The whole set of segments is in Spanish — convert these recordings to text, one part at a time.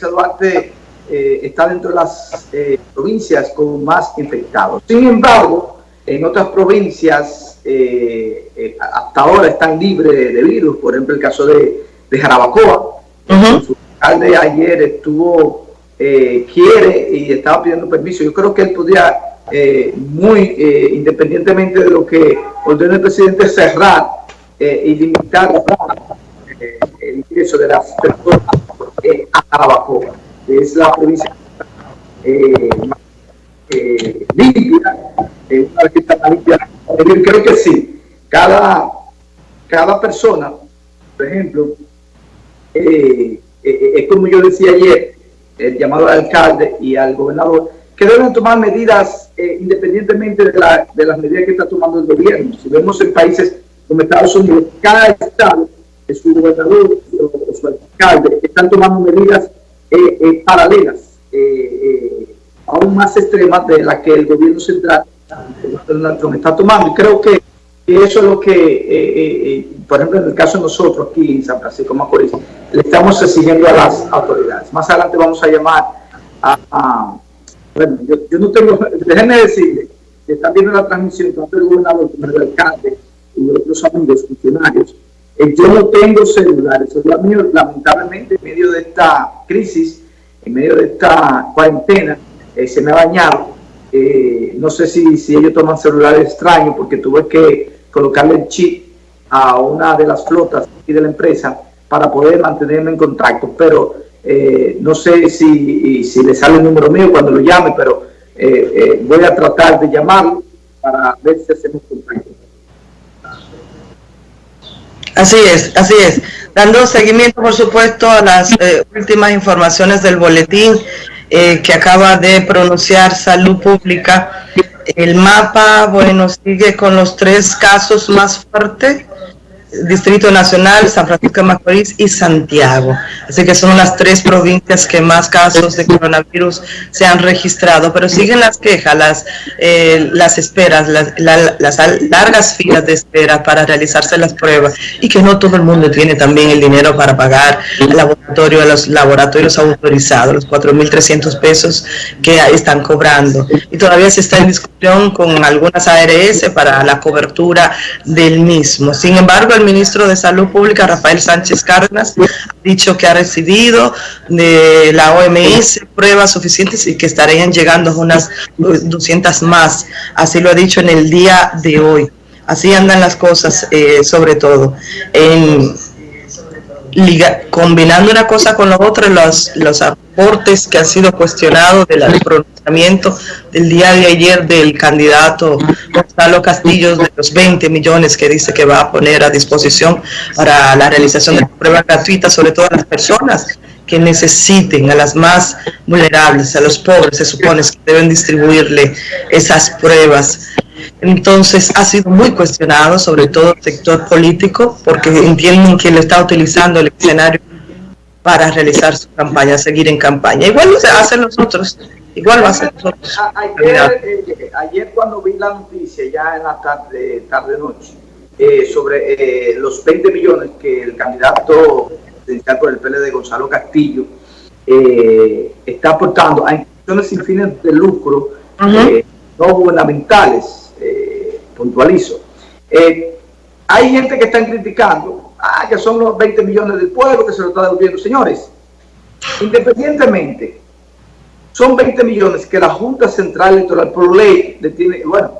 Duarte eh, está dentro de las eh, provincias con más infectados. Sin embargo, en otras provincias eh, hasta ahora están libres de, virus, por ejemplo el caso de, Jarabacoa, su alcalde ayer estuvo, quiere y estaba pidiendo permiso. Yo creo que él podría, muy independientemente de lo que ordena el presidente, cerrar y limitar el ingreso de las personas es la provincia eh, eh, limpia, eh, una está limpia. Creo que sí, cada, cada persona, por ejemplo, eh, es como yo decía ayer, el llamado al alcalde y al gobernador, que deben tomar medidas independientemente de, la, de, las medidas que está tomando el gobierno. Si vemos en países como Estados Unidos, cada estado, su gobernador están tomando medidas eh, eh, paralelas, eh, aún más extremas de las que el gobierno central está tomando. Y creo que eso es lo que, por ejemplo, en el caso de nosotros aquí en San Francisco Macorís, le estamos exigiendo a las autoridades. Más adelante vamos a llamar a... bueno, yo, no tengo... Déjenme decirle que están viendo la transmisión tanto el gobernador como el alcalde y otros amigos funcionarios eh, yo no tengo celulares, mío, lamentablemente, en medio de esta crisis, en medio de esta cuarentena, eh, se me ha bañado. Eh, no sé si, ellos toman celulares extraños, porque tuve que colocarle el chip a una de las flotas y de la empresa para poder mantenerme en contacto, pero no sé si, si le sale el número mío cuando lo llame, pero voy a tratar de llamarlo para ver si hacemos contacto. Así es, así es. Dando seguimiento, por supuesto, a las eh, últimas informaciones del boletín eh, que acaba de pronunciar Salud Pública. El mapa, bueno, sigue con los tres casos más fuertes Distrito Nacional, San Francisco de Macorís y Santiago. Así que son las tres provincias que más casos de coronavirus se han registrado, pero siguen las quejas, las, eh, las esperas, las, las, largas filas de espera para realizarse las pruebas y que no todo el mundo tiene también el dinero para pagar el laboratorio, los laboratorios autorizados, los 4.300 pesos que están cobrando. Y todavía se está en discusión con algunas ARS para la cobertura del mismo. Sin embargo, el ministro de Salud Pública, Rafael Sánchez Cárdenas, ha dicho que ha recibido de la OMS pruebas suficientes y que estarían llegando unas 200 más. Así lo ha dicho en el día de hoy. Así andan las cosas, eh, sobre todo. En, combinando una cosa con la otra, los, los aportes que han sido cuestionados del pronunciamiento del día de ayer del candidato Gonzalo Castillo de los 20 millones que dice que va a poner a disposición para la realización de pruebas gratuitas, sobre todo a las personas que necesiten, a las más vulnerables, a los pobres, se supone que deben distribuirle esas pruebas. Entonces ha sido muy cuestionado, sobre todo el sector político, porque entienden que lo está utilizando el escenario para realizar su campaña, seguir en campaña. Igual lo hacen los otros, igual va a hacer nosotros. Ayer, eh, ayer cuando vi la noticia, ya en la tarde, tarde noche, eh, sobre eh, los 20 millones que el candidato presidencial por el PLD, Gonzalo Castillo, está aportando a instituciones sin fines de lucro no gubernamentales, puntualizo. Eh, hay gente que están criticando, ah, que son los 20 millones del pueblo que se lo está devolviendo. Señores, independientemente, son 20 millones que la Junta Central Electoral por ley le tiene, bueno,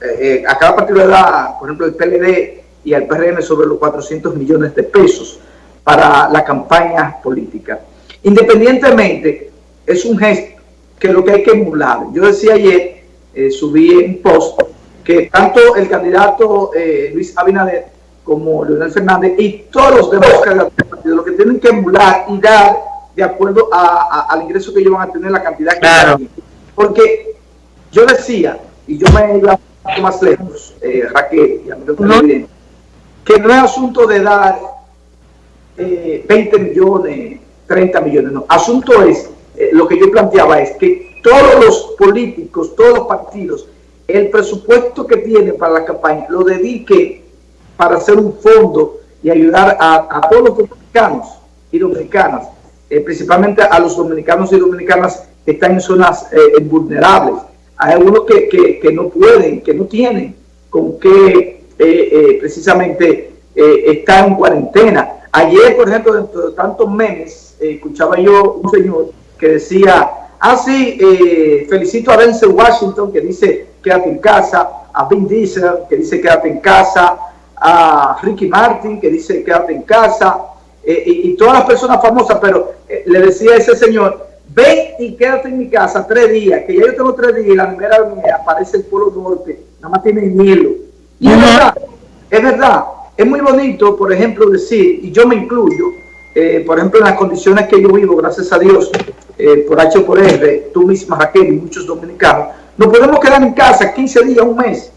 eh, eh, a cada partido le da, por ejemplo, el PLD y al PRM sobre los 400 millones de pesos para la campaña política. Independientemente, es un gesto que lo que hay que emular. Yo decía ayer, subí un post que tanto el candidato eh, Luis Abinader como Leonel Fernández y todos los demás candidatos del partido lo que tienen que emular y dar de acuerdo al ingreso que ellos van a tener, la cantidad que claro. Porque yo decía, y yo me iba más lejos, eh, Raquel, y a mí que no es asunto de dar 20 eh, millones, 30 millones, no. Asunto es, eh, lo que yo planteaba es que todos los políticos, todos los partidos, el presupuesto que tiene para la campaña lo dedique para hacer un fondo y ayudar a, todos los dominicanos y dominicanas principalmente a los dominicanos y dominicanas que están en zonas vulnerables. Hay algunos que, que, no pueden, que no tienen con qué precisamente estar en cuarentena. Ayer, por ejemplo, dentro de tantos meses, escuchaba yo un señor que decía, ah, sí, felicito a Denzel Washington, que dice, quédate en casa, a Vin Diesel, que dice, quédate en casa, a Ricky Martin, que dice quédate en casa, eh, y, todas las personas famosas, pero eh, le decía a ese señor, ven y quédate en mi casa tres días, que ya yo tengo tres días y la primera mía aparece el Polo Norte, nada más tiene hielo. Y es verdad, es verdad, es muy bonito, por ejemplo, decir, y yo me incluyo, eh, por ejemplo, en las condiciones que yo vivo, gracias a Dios, por H por R, tú misma Raquel y muchos dominicanos, nos podemos quedar en casa 15 días, un mes,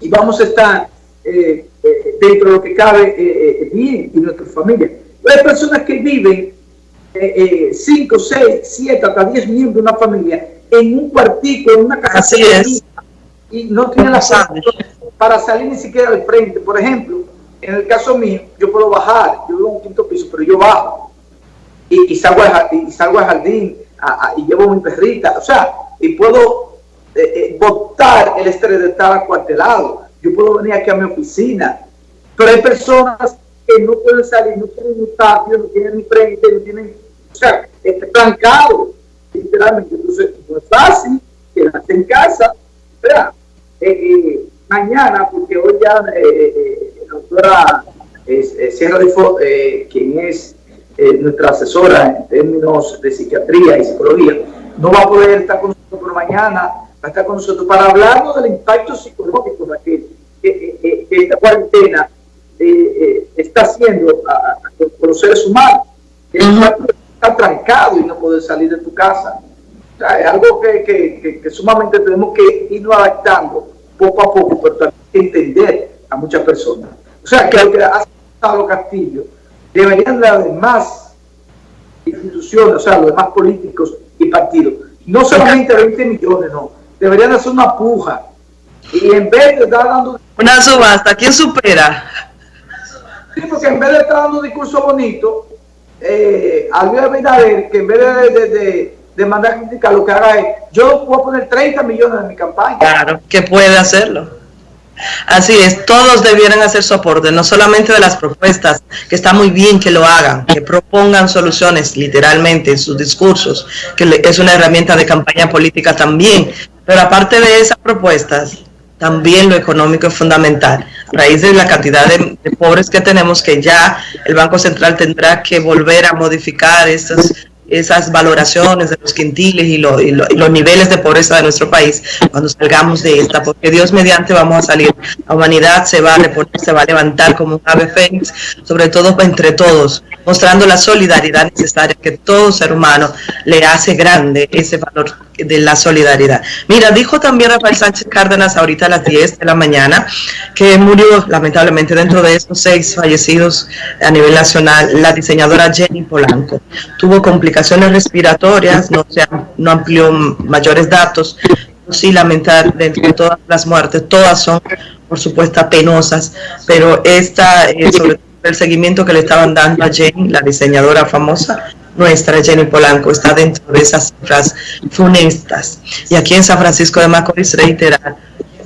y vamos a estar eh, eh, dentro de lo que cabe eh, bien y nuestra familia. Hay personas que viven 5, 6, 7, hasta 10 miembros de una familia en un cuartico, en una casa y no tienen la para salir ni siquiera al frente. Por ejemplo, en el caso mío, yo puedo bajar, yo vivo en un quinto piso, pero yo bajo. Y, salgo, al, y salgo al jardín y llevo mi perrita, o sea, y puedo eh, votar el estrés de estar acuartelado. Yo puedo venir aquí a mi oficina, pero hay personas que no pueden salir, no tienen un patio, no tienen ni frente, no tienen, o sea, estancado, literalmente. Entonces, no es fácil quedarse en casa, espera, eh, eh, mañana, porque hoy ya eh, doctora Sierra de quien es nuestra asesora en términos de psiquiatría y psicología, no va a poder estar con nosotros, por mañana va a estar con nosotros para hablarnos del impacto psicológico que, que, esta cuarentena eh, eh, está haciendo a, los seres humanos. Está trancado y no poder salir de tu casa. es algo que, que, sumamente tenemos que irnos adaptando poco a poco, pero también entender a muchas personas. O sea, que lo que ha los Castillo deberían de haber más instituciones, o sea, los demás políticos y partidos. No solamente 20 millones, no deberían hacer una puja. Y en vez de estar dando... Una subasta, ¿quién supera? Sí, porque en vez de estar dando un discurso bonito, eh, Abinader, que en vez de, de, de, mandar crítica, lo que haga es, yo puedo poner 30 millones en mi campaña. Claro, que puede hacerlo. Así es, todos debieran hacer soporte, no solamente de las propuestas, que está muy bien que lo hagan, que propongan soluciones literalmente en sus discursos, que es una herramienta de campaña política también, pero aparte de esas propuestas, también lo económico es fundamental. A raíz de la cantidad de, pobres que tenemos, que ya el Banco Central tendrá que volver a modificar esas, esas valoraciones de los quintiles y, los niveles de pobreza de nuestro país cuando salgamos de esta, porque Dios mediante vamos a salir. La humanidad se va a reponer, se va a levantar como un ave fénix, sobre todo entre todos, mostrando la solidaridad necesaria que todo ser humano le hace grande ese valor de la solidaridad. Mira, dijo también Rafael Sánchez Cárdenas ahorita a las 10 de la mañana que murió lamentablemente dentro de esos seis fallecidos a nivel nacional la diseñadora Jenny Polanco. Tuvo complicaciones respiratorias, no, se, no amplió mayores datos, sí lamentar dentro de todas las muertes, todas son por supuesto penosas, pero esta, eh, sobre todo el seguimiento que le estaban dando a Jenny, la diseñadora famosa, nuestra Jenny Polanco está dentro de esas cifras funestas. Y aquí en San Francisco de Macorís reiterar,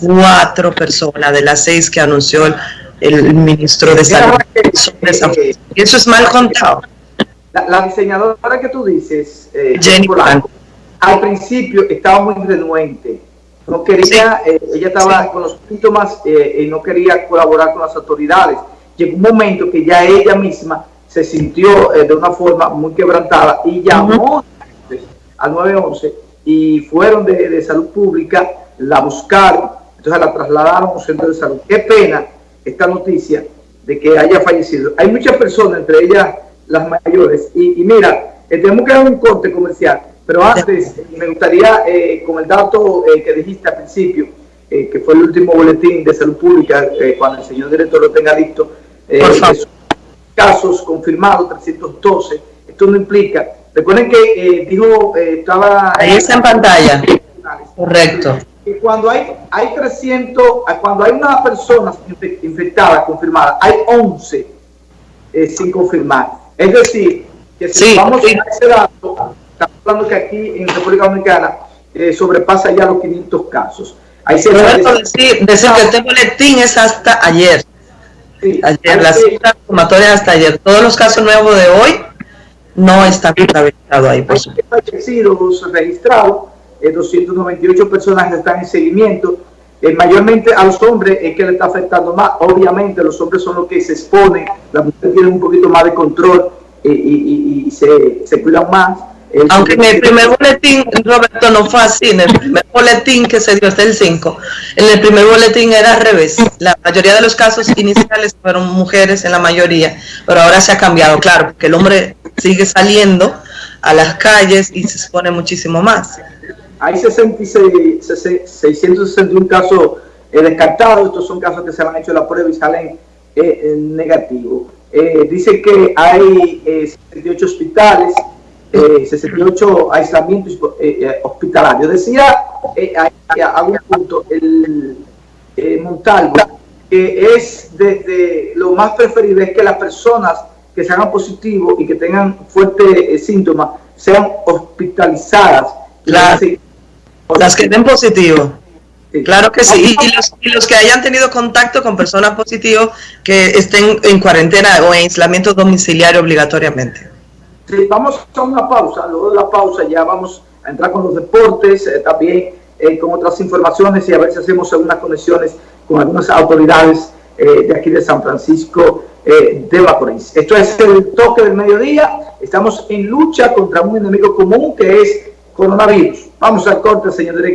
cuatro personas de las seis que anunció el, ministro de Salud. Y eso es mal contado. La, diseñadora que tú dices, eh, Jenny Polanco, al principio estaba muy renuente. No quería, eh, ella estaba con los síntomas eh, y no quería colaborar con las autoridades. Llegó un momento que ya ella misma se sintió eh, de una forma muy quebrantada y llamó al 911 y fueron de, salud pública, la buscaron, entonces la trasladaron a un centro de salud. Qué pena esta noticia de que haya fallecido. Hay muchas personas, entre ellas las mayores, y, mira, eh, tenemos que dar un corte comercial, pero antes me gustaría, eh, con el dato que dijiste al principio, que fue el último boletín de salud pública, cuando el señor director lo tenga listo, casos confirmados, 312. Esto no implica. Recuerden que eh, dijo, eh, estaba... Ahí está en pantalla. Correcto. Y cuando hay, hay 300, cuando hay una persona infectada, confirmada, hay 11 eh, sin confirmar. Es decir, que si vamos a ese dato, estamos hablando que aquí en República Dominicana eh, sobrepasa ya los 500 casos. Hay Roberto, decir, decir que este boletín es hasta ayer. Sí, ayer, las cifras hasta ayer. Todos los casos nuevos de hoy no están contabilizados ahí, por fallecidos registrados, 298 eh, personas están en seguimiento. Eh, mayormente a los hombres es que le está afectando más. Obviamente los hombres son los que se exponen, las mujeres tienen un poquito más de control eh, y, se, se cuidan más aunque en el primer boletín, Roberto, no fue así. En el primer boletín que se dio hasta el 5, en el primer boletín era al revés. La mayoría de los casos iniciales fueron mujeres en la mayoría, pero ahora se ha cambiado, claro, porque el hombre sigue saliendo a las calles y se expone muchísimo más. Hay 66, 661 casos eh, descartados, estos son casos que se han hecho la prueba y salen eh, negativos. Eh, dice que hay 78 hospitales, 68 eh, aislamientos eh, eh, hospitalarios. Decía a un punto el Montalvo que es desde lo más preferible es que las personas que se hagan positivos y que tengan fuertes síntomas sean hospitalizadas. Las, las que den positivo. Claro que sí. Y, los, y, los, que hayan tenido contacto con personas positivas que estén en cuarentena o en aislamiento domiciliario obligatoriamente vamos a una pausa, luego de la pausa ya vamos a entrar con los deportes, eh, también eh, con otras informaciones y a ver si hacemos algunas conexiones con algunas autoridades eh, de aquí de San Francisco de Macorís. Esto es el toque del mediodía, estamos en lucha contra un enemigo común que es coronavirus. Vamos al corte, señor director.